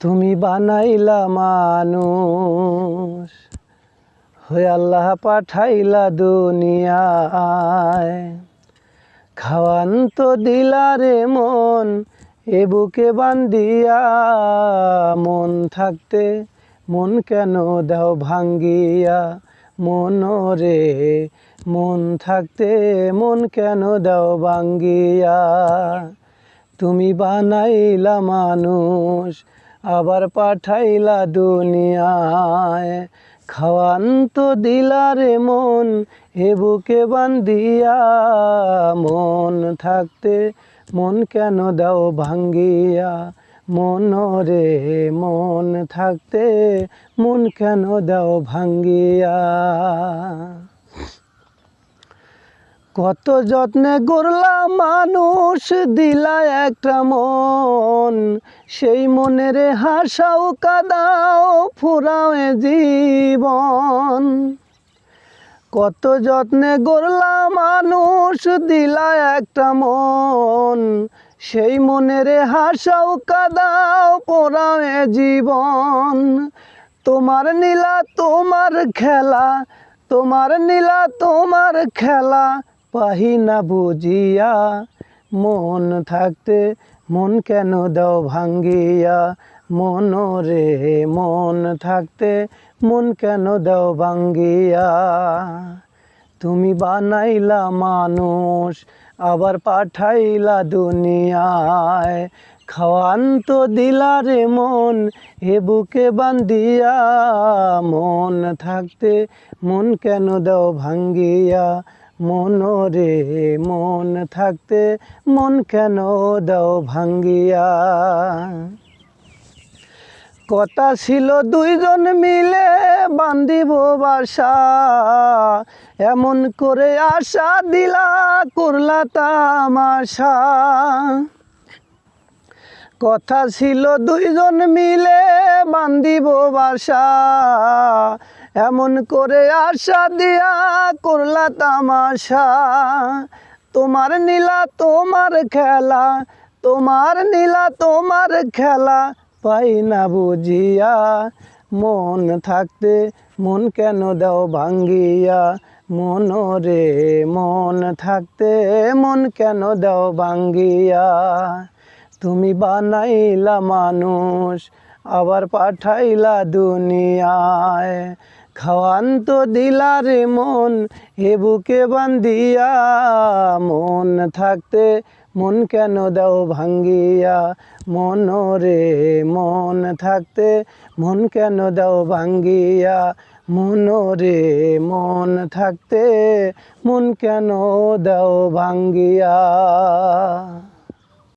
তুমি বানাইলা মানুষ, হয়ে আল্লাহ পাঠাইলা দুনিয়ায়। খাওয়ান তো দিলা রে মন, এ বুকে বান্দিয়া মন থাকতে মন কেন দাও ভাঙ্গিয়া? মন রে, মন থাকতে মন কেন দাও ভাঙ্গিয়া? তুমি বানাইলা মানুষ, আবার পাঠাইলা দুনিয়ায়। খাওয়ান তো দিলা রে মন, এ বুকে বান্দিয়া মন থাকতে মন কেন দাও ভাঙ্গিয়া? মন রে মন থাকতে মন কেন দাও ভাঙ্গিয়া? কত যত্নে গড়লাম মানুষ দিলা একটা মন। সেই মনের হাসাও কাদাও, ফুরাও জীবন। কত যত্নে গড়লাম মানুষ দিলা একটা মন। সেই মনের হাসাও কাদাও, পোড়াও জীবন। তোমার নীলা, তোমার খেলা, তোমার নীলা, তোমার খেলা পাহি না বুঝিয়া, মন থাকতে মন কেন দাও ভাঙ্গিয়া? মন রে মন থাকতে মন কেন দাও ভাঙ্গিয়া? তুমি বানাইলা মানুষ, আবার পাঠাইলা দুনিয়ায়। খাওয়ান তো দিলা রে মন, এ বুকে বান্দিয়া মন থাকতে মন কেন দাও ভাঙ্গিয়া? মন রে মন থাকতে মন কেন দাও ভাঙ্গিয়া? কথা ছিল দুইজন মিলে বান্ধিব বাসা। এমন করে আশা দিলা, করলা তামাশা কথা ছিল দুইজন মিলে বান্ধিব বাসা। এমন করে আশা দিয়া করলা তামাশা, তোমার নীলা তোমার খেলা, তোমার নীলা তোমার খেলা পাই না বুঝিয়া। মন থাকতে মন কেন দাও ভাঙ্গিয়া? মন রে, মন থাকতে মন কেন দাও ভাঙ্গিয়া? তুমি বানাইলা মানুষ, আবার পাঠাইলা দুনিয়ায়। খাওয়ান তো দিলা রে মন, এ বুকে বান্দিয়া মন থাকতে মন কেন দাও ভাঙ্গিয়া? মন রে, মন থাকতে মন কেন দাও ভাঙ্গিয়া? মন রে, মন থাকতে মন কেন দাও ভাঙ্গিয়া?